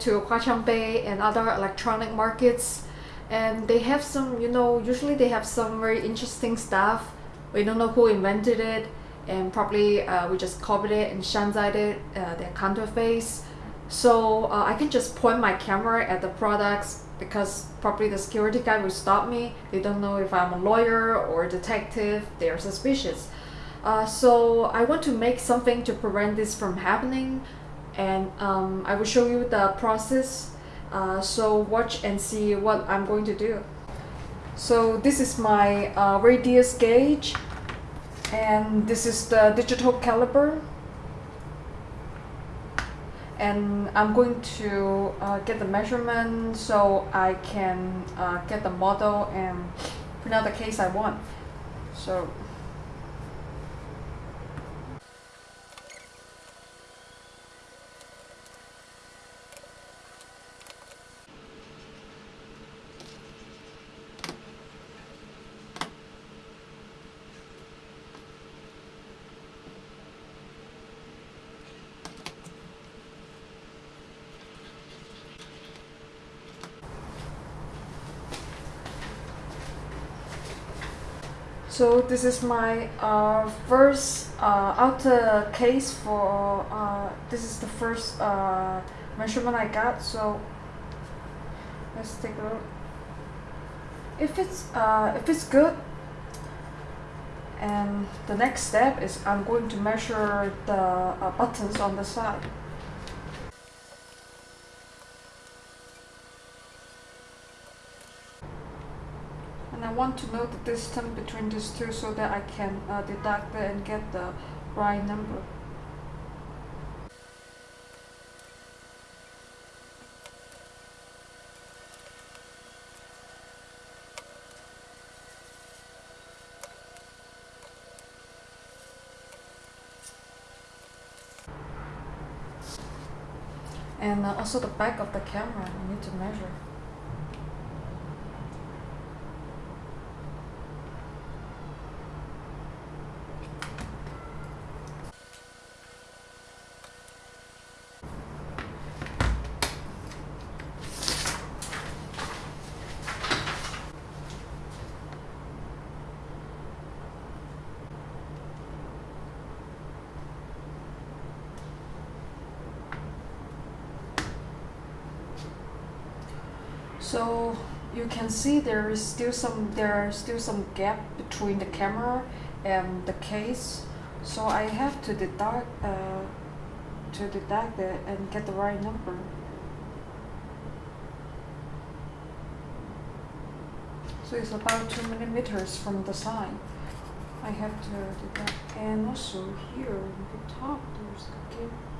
to Huaqiang Bei and other electronic markets. And they have some you know usually they have some very interesting stuff. We don't know who invented it and probably uh, we just copied it and shanzhai it uh, their counterfeits so uh, I can just point my camera at the products because probably the security guy will stop me. They don't know if I'm a lawyer or a detective. They are suspicious. Uh, so I want to make something to prevent this from happening and um, I will show you the process uh, so watch and see what I'm going to do. So this is my uh, radius gauge and this is the digital caliper. And I'm going to uh, get the measurement so I can uh, get the model and print out the case I want. So So this is my uh, first uh, outer case for, uh, this is the first uh, measurement I got. So let's take a look. If it's, uh, if it's good, and the next step is I'm going to measure the uh, buttons on the side. Want to know the distance between these two so that I can uh, deduct it and get the right number. And uh, also the back of the camera, I need to measure. So you can see there is still some there are still some gap between the camera and the case. So I have to deduct uh, to deduct it and get the right number. So it's about 2 millimeters from the side I have to deduct. And also here in the top there's a gap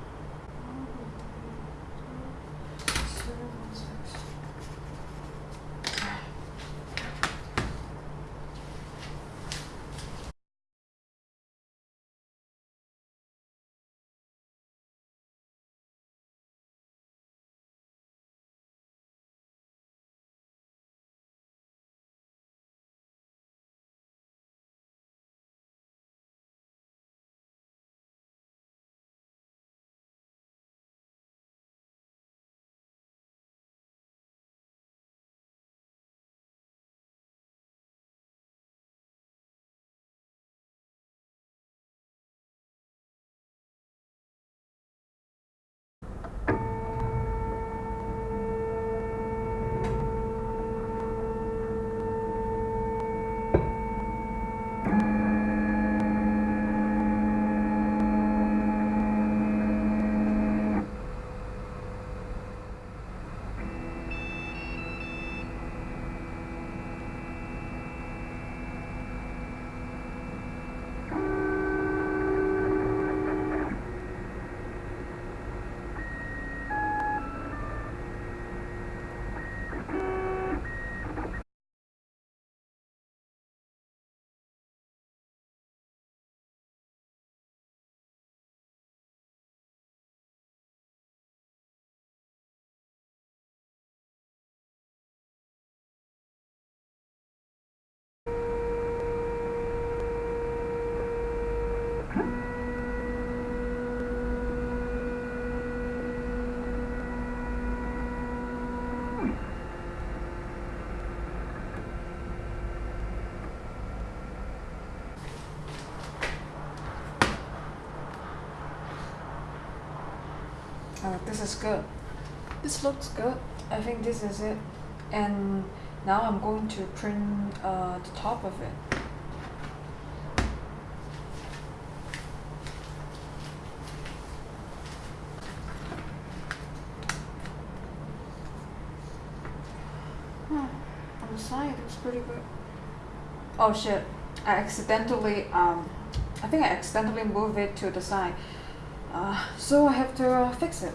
uh, this is good. This looks good. I think this is it. And now I'm going to print uh, the top of it. Hmm, on the side it's pretty good. Oh shit. I accidentally um I think I accidentally moved it to the side uh, so I have to uh, fix it.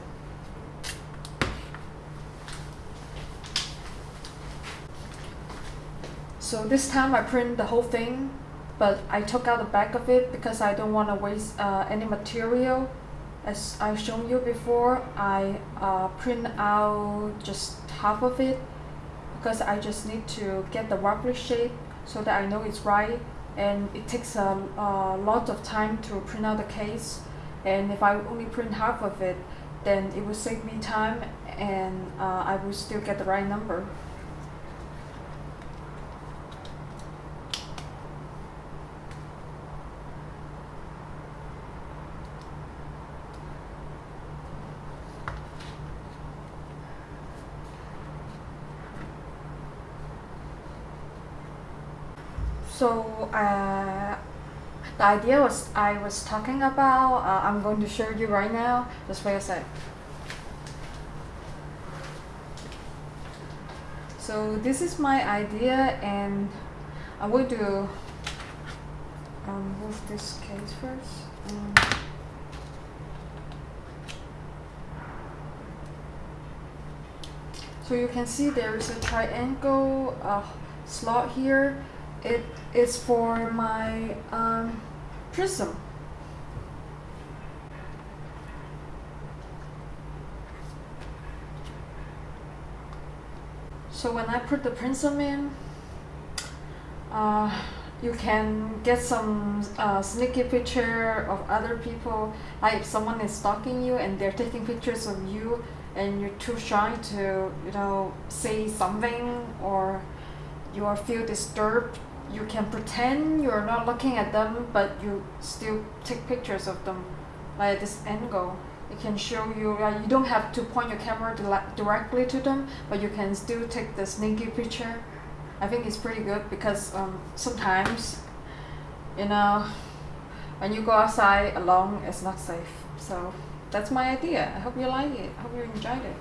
So this time I print the whole thing but I took out the back of it because I don't want to waste uh, any material. As I shown you before I uh, print out just half of it because I just need to get the wobbly shape so that I know it's right. And it takes a, a lot of time to print out the case and if I only print half of it then it will save me time and uh, I will still get the right number. So uh, the idea was I was talking about, uh, I'm going to show you right now. Just wait a sec. So this is my idea and I'm going to um, move this case first. Um, so you can see there is a triangle uh, slot here. It is for my um, prism. So when I put the prism in, uh, you can get some uh, sneaky picture of other people. Like if someone is stalking you and they're taking pictures of you and you're too shy to, you know, say something or you feel disturbed, you can pretend you're not looking at them, but you still take pictures of them, like this angle. It can show you, you don't have to point your camera directly to them, but you can still take the sneaky picture. I think it's pretty good because um, sometimes, you know, when you go outside alone, it's not safe. So that's my idea. I hope you like it. I hope you enjoyed it.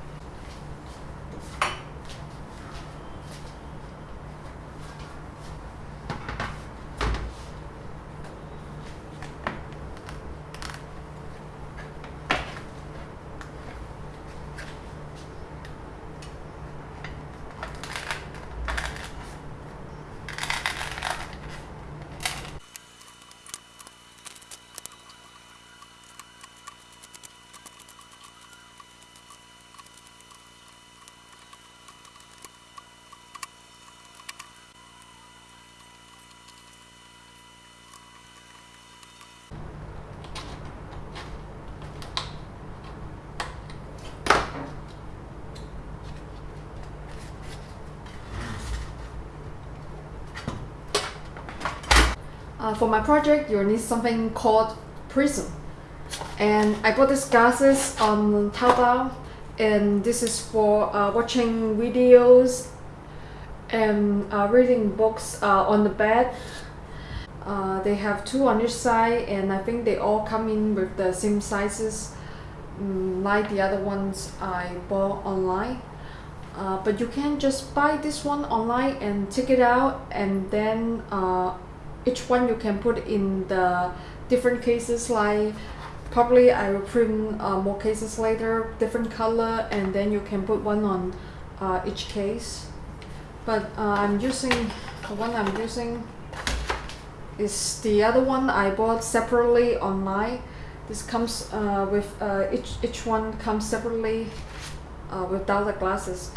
Uh, for my project, you'll need something called Prism. And I bought these glasses on Taobao and this is for uh, watching videos and uh, reading books uh, on the bed. Uh, they have two on each side and I think they all come in with the same sizes um, like the other ones I bought online. Uh, but you can just buy this one online and take it out and then each one you can put in the different cases like probably I will print uh, more cases later different color and then you can put one on uh, each case. But uh, I'm using the one I'm using is the other one I bought separately online. This comes uh, with uh, each each one comes separately uh, without the glasses